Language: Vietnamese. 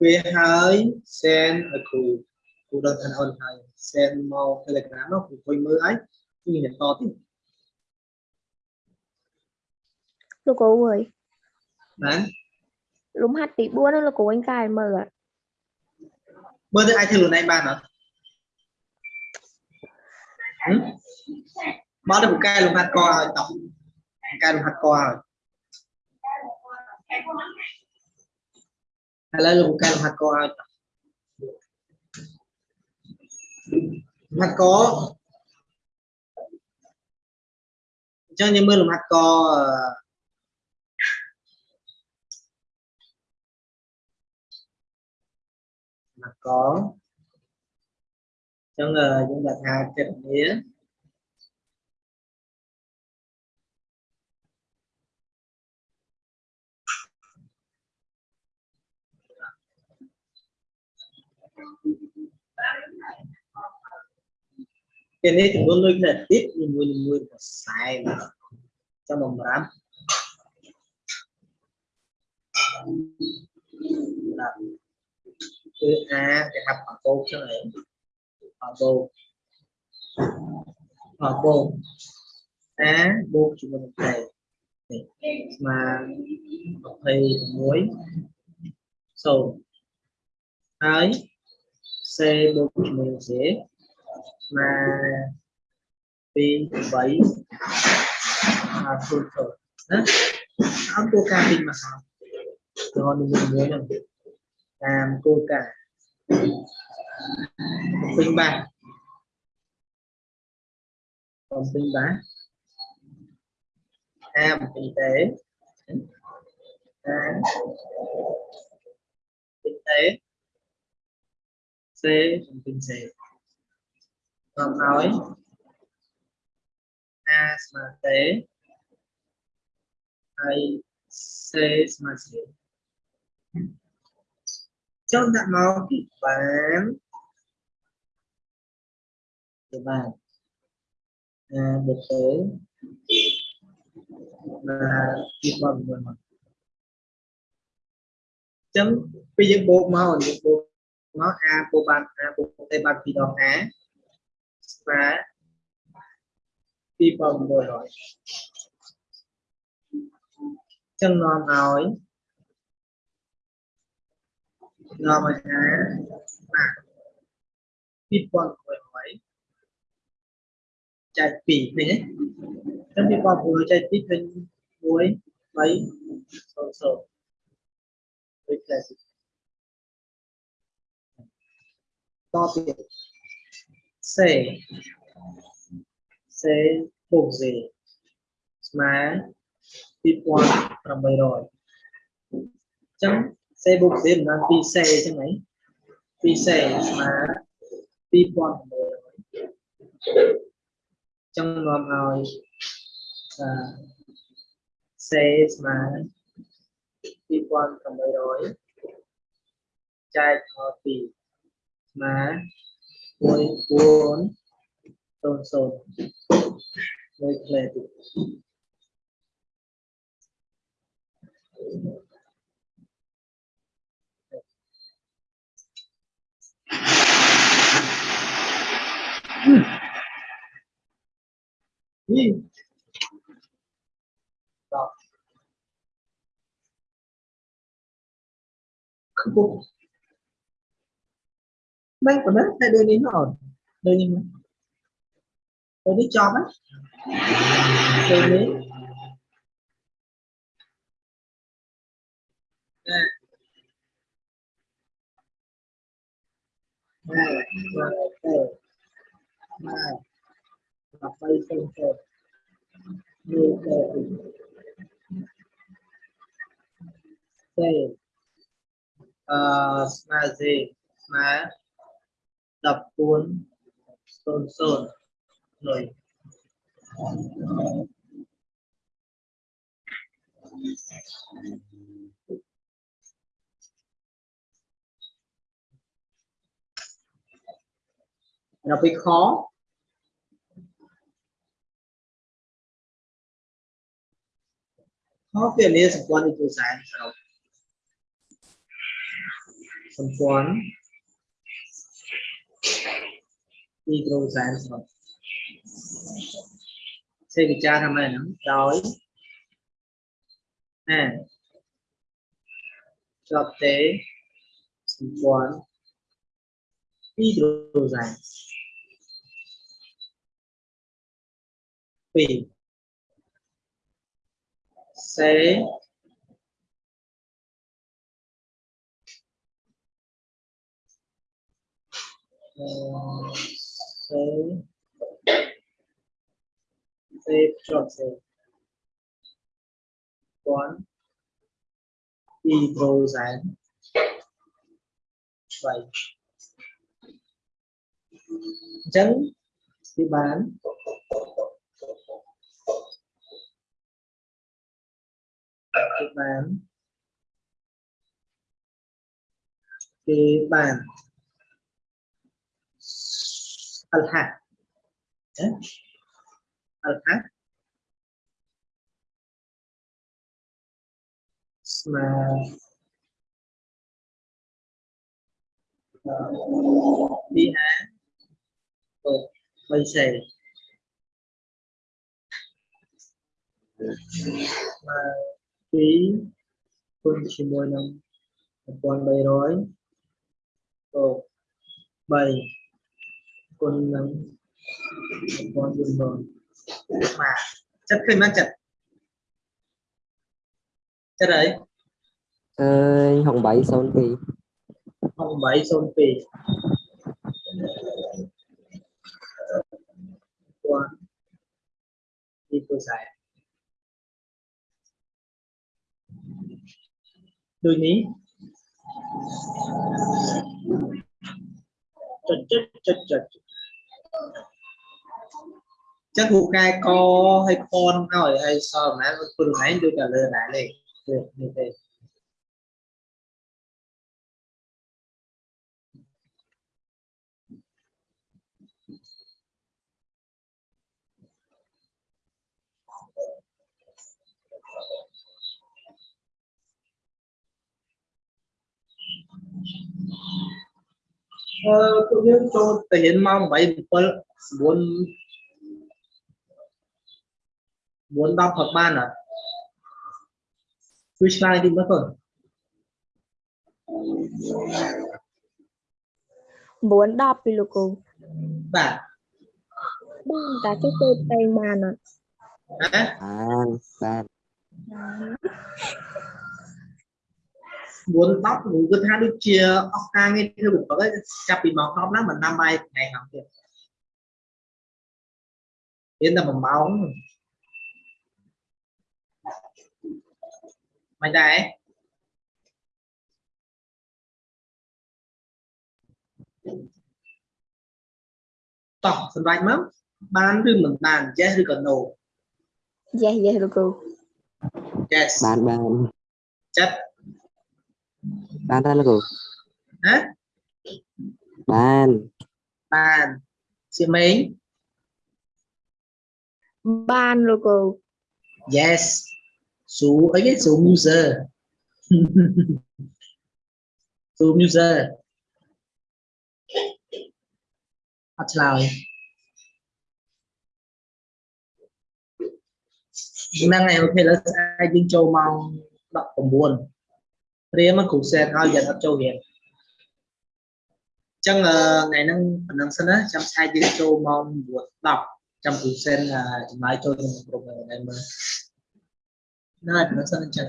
ពេលហើយសែនឲ្យគ្រូគ្រូដឹងថាអូនហើយសែនមក Telegram នោះគ្រូជួយមើលហើយគឺមានតទៀតលោកគ្រូអើយណាលំហាត់ទី4ហ្នឹងលោកគ្រូអញកាយមើលអត់មើលទៅអាចធ្វើខ្លួនឯងបានអត់ហឹមមកទៅពូកែលំហាត់កឲ្យតោះពូកែលំហាត់កឲ្យ halal bukan hakkoat hakko cho như mưa co hakko hakko trong người chúng ta tha chật nghĩa. cái này chúng kene nuôi iki dit nyuwun-nyuwun pesaing sama meram chữ a cái hạt bảo bô cho này. Bảo bô bảo bô a bô chúng ta một ngày, mà thầy muối sầu ấy C40 mà P7 à, phương thôi, đó. Nó cô ca pin mà sao rồi mình muốn làm làm cô cả pin ba. Còn pin ba. Em kinh tế. À, kinh tế. សេចំពីសេតាមហើយអាស្មើទេហើយសេស្មើសេចុះដាក់មកពីបានទៅបានអាដូចទៅមកពីបំមួយមកចឹងពេលយើងបូកមកយើងបូក nó thì đó á và đi vòng rồi chân non nói. Nó mà á mà đi vòng rồi chạy pì này ấy. Trong đi vòng vừa chạy tít hình muối mấy? Sổ sổ. You. Tiền. C. C bục gì? Mà tiếp qua làm bài rồi. Chẳng C bục gì? Là phi C chứ mấy? Phi C mà tiếp qua làm bài rồi. Trong ngòm rồi. À, C mà tiếp qua làm bài rồi. Trai thọ tiền má mười bốn tôn sồn mười lệ đi Rồi. Không có mấy của nó đây đưa đi rồi đưa đi mà đưa đi cho mấy. Đưa đi. Nè nè nè smile, là smile đập cuốn sơn sơn. Rồi. Nó bị khó. Khó phiền đi sản quan đi từ sáng hydro transfer ശരിക്കാ സമ്മേളനം đói à thực tế. Quán, khoán hydro transfer P C uh, save, save, short save. One and vậy chân đi bán đi bán cái bàn Talha. Yeah. Dạ. Talha. Smile. Ờ, đi há bây giờ mà quý quân chỉ mười năm con bay rồi bảy con một con đường rồi mà chất khinh nó chật chất đấy. Ờ, hồng bảy son thì không bảy xôn phì quan đi tôi giải đôi ní chật chật chật chật chắc vụ cai co hay con hỏi hay sao mà phương ấy như trả lời lại này. Được như thế Ờ, tôi nhớ cho thể hiện mong 4 10ផត់បានអត់ជួយឆ្លើយតិចមើលកូន4 10ពីលោកគ្រូបាទបងតាចុះទៅពេញបានអត់ហ៎បានបាន4 10ខ្ញុំគិតថាដូចជាអស់ការងារធ្វើបន្តឯងចាប់ពីម៉ោង10ឡើងមិនដាំបាយថ្ងៃហ្នឹងទៀតមានតែ1ម៉ោង mày đây tóc sân bay mất bán rư mình bàn chết rư còn nổ dạ dạ lục cô yes. Bàn bàn chất bàn ra là cô hả? Bàn bàn chị mấy ban lục cô yes ស៊ូអីគេស៊ូ user ស៊ូ user អត់ឆ្លើយហ្នឹងហើយអូខេឥឡូវស្អែកយើងចូលម៉ោង19ព្រាមគ្រូសែនឲ្យយើងអត់ចូលរៀនអញ្ចឹងថ្ងៃហ្នឹងប៉ុណ្ណឹងសិនណាចាំស្អែកយើងចូលម៉ោង9 10ចាំគ្រូសែនចំណាយចូលក្នុងក្រុមហ្នឹងមើល là nó sân chẳng